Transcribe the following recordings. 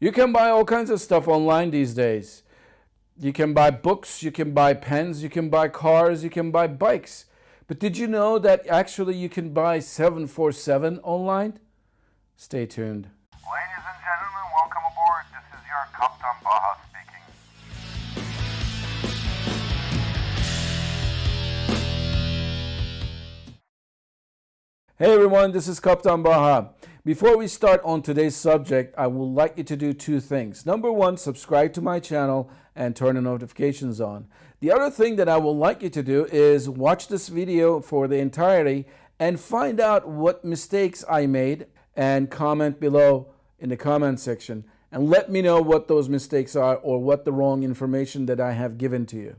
You can buy all kinds of stuff online these days. You can buy books, you can buy pens, you can buy cars, you can buy bikes. But did you know that actually you can buy 747 online? Stay tuned. Ladies and gentlemen, welcome aboard. This is your Captain Baha speaking. Hey everyone, this is Captain Baha. Before we start on today's subject, I would like you to do two things. Number one, subscribe to my channel and turn the notifications on. The other thing that I would like you to do is watch this video for the entirety and find out what mistakes I made and comment below in the comment section and let me know what those mistakes are or what the wrong information that I have given to you.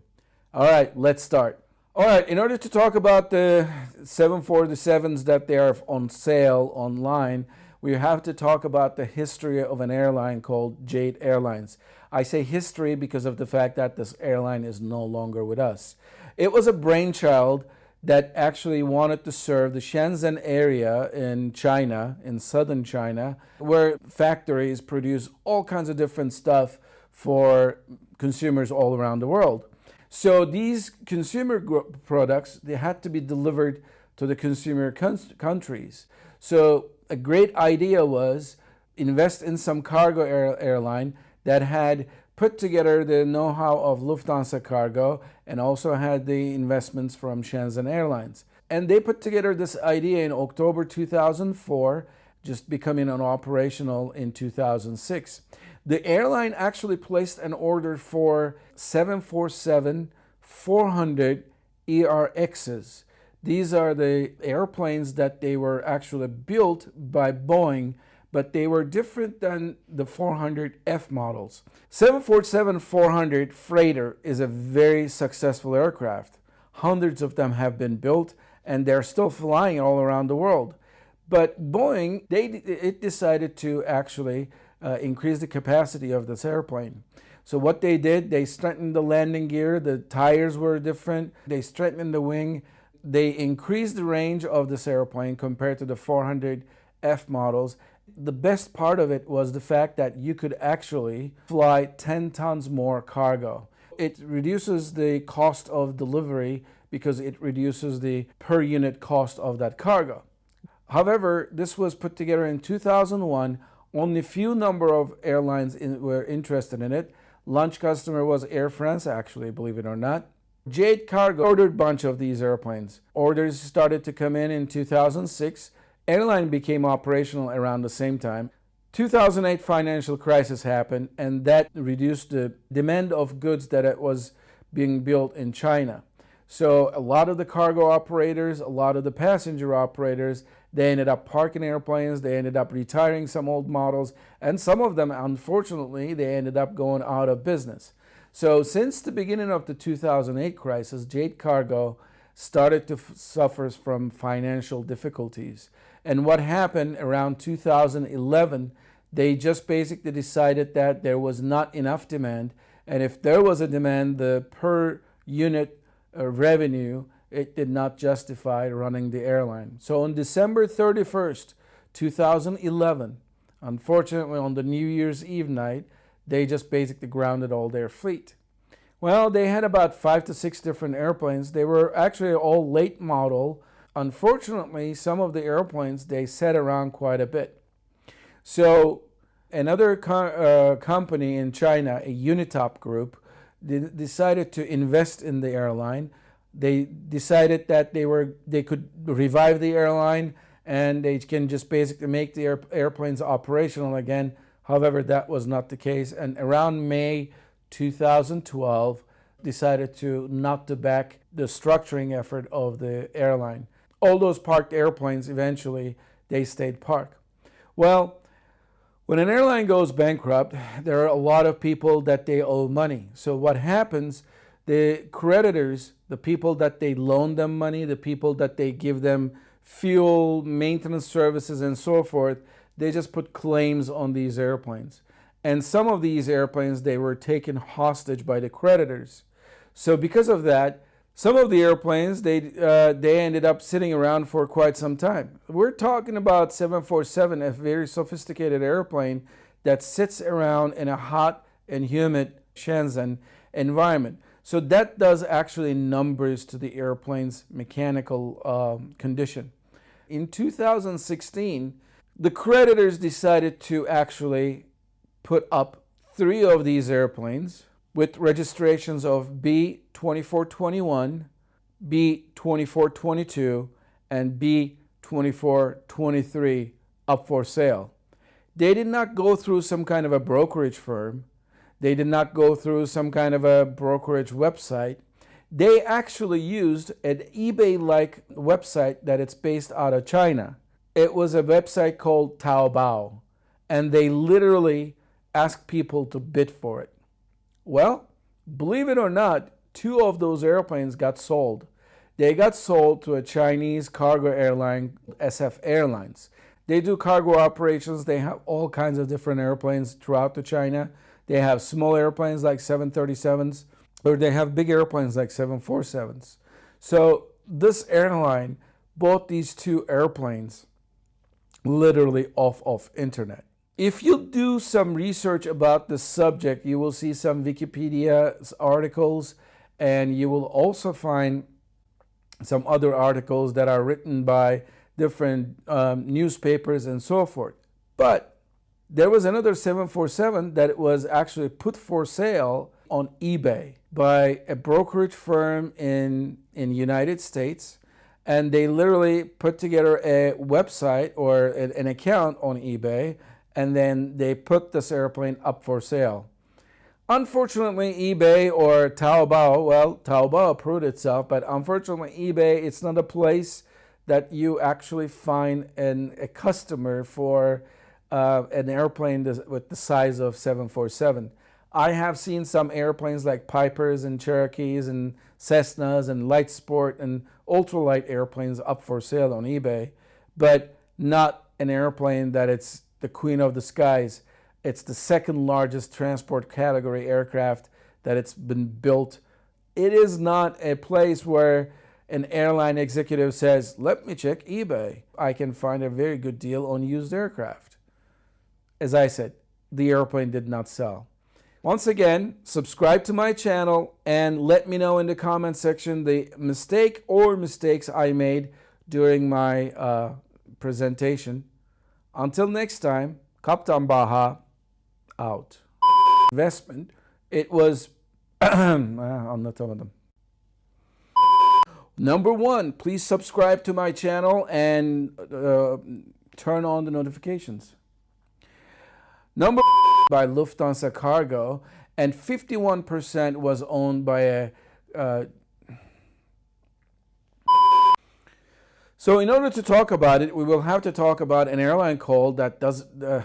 All right, let's start. All right, in order to talk about the 747s that they are on sale online, we have to talk about the history of an airline called Jade Airlines. I say history because of the fact that this airline is no longer with us. It was a brainchild that actually wanted to serve the Shenzhen area in China, in southern China, where factories produce all kinds of different stuff for consumers all around the world. So these consumer products, they had to be delivered to the consumer countries. So a great idea was invest in some cargo air airline that had put together the know-how of Lufthansa Cargo and also had the investments from Shenzhen Airlines. And they put together this idea in October 2004, just becoming an operational in 2006. The airline actually placed an order for 747 400 ERFs. These are the airplanes that they were actually built by Boeing, but they were different than the 400F models. 747-400 Freighter is a very successful aircraft. Hundreds of them have been built and they're still flying all around the world. But Boeing, they, it decided to actually uh, increase the capacity of this airplane. So what they did, they strengthened the landing gear, the tires were different, they strengthened the wing, they increased the range of this airplane compared to the 400F models. The best part of it was the fact that you could actually fly 10 tons more cargo. It reduces the cost of delivery because it reduces the per unit cost of that cargo. However, this was put together in 2001 only few number of airlines in, were interested in it. Launch customer was Air France, actually, believe it or not. Jade Cargo ordered a bunch of these airplanes. Orders started to come in in 2006. Airline became operational around the same time. 2008 financial crisis happened and that reduced the demand of goods that it was being built in China. So a lot of the cargo operators, a lot of the passenger operators they ended up parking airplanes, they ended up retiring some old models, and some of them, unfortunately, they ended up going out of business. So since the beginning of the 2008 crisis, Jade Cargo started to suffer from financial difficulties. And what happened around 2011, they just basically decided that there was not enough demand. And if there was a demand, the per unit uh, revenue it did not justify running the airline. So on December 31st, 2011, unfortunately on the New Year's Eve night, they just basically grounded all their fleet. Well, they had about five to six different airplanes. They were actually all late model. Unfortunately, some of the airplanes, they sat around quite a bit. So another co uh, company in China, a Unitop group, decided to invest in the airline they decided that they were they could revive the airline and they can just basically make the air, airplanes operational again. However, that was not the case. And around May 2012, decided to not to back the structuring effort of the airline. All those parked airplanes eventually they stayed parked. Well, when an airline goes bankrupt, there are a lot of people that they owe money. So what happens the creditors, the people that they loan them money, the people that they give them fuel, maintenance services, and so forth, they just put claims on these airplanes. And some of these airplanes, they were taken hostage by the creditors. So because of that, some of the airplanes, they, uh, they ended up sitting around for quite some time. We're talking about 747, a very sophisticated airplane that sits around in a hot and humid Shenzhen environment. So that does actually numbers to the airplane's mechanical um, condition. In 2016, the creditors decided to actually put up three of these airplanes with registrations of B2421, B2422, and B2423 up for sale. They did not go through some kind of a brokerage firm. They did not go through some kind of a brokerage website. They actually used an eBay-like website that it's based out of China. It was a website called Taobao, and they literally asked people to bid for it. Well, believe it or not, two of those airplanes got sold. They got sold to a Chinese cargo airline, SF Airlines. They do cargo operations. They have all kinds of different airplanes throughout the China. They have small airplanes like 737s, or they have big airplanes like 747s. So this airline bought these two airplanes literally off of internet. If you do some research about the subject, you will see some Wikipedia articles and you will also find some other articles that are written by different um, newspapers and so forth. But there was another 747 that was actually put for sale on eBay by a brokerage firm in in United States and they literally put together a website or an account on eBay and then they put this airplane up for sale. Unfortunately, eBay or Taobao, well, Taobao approved itself, but unfortunately, eBay, it's not a place that you actually find an, a customer for uh, an airplane with the size of 747. I have seen some airplanes like Pipers and Cherokees and Cessnas and Light Sport and ultralight airplanes up for sale on eBay, but not an airplane that it's the queen of the skies. It's the second largest transport category aircraft that it's been built. It is not a place where an airline executive says, let me check eBay. I can find a very good deal on used aircraft. As I said, the airplane did not sell. Once again, subscribe to my channel and let me know in the comment section the mistake or mistakes I made during my uh, presentation. Until next time, Kaptan Baha out. Investment, it was, telling. Number one, please subscribe to my channel and uh, turn on the notifications. Number by Lufthansa Cargo, and 51% was owned by a uh, so in order to talk about it, we will have to talk about an airline called that does uh,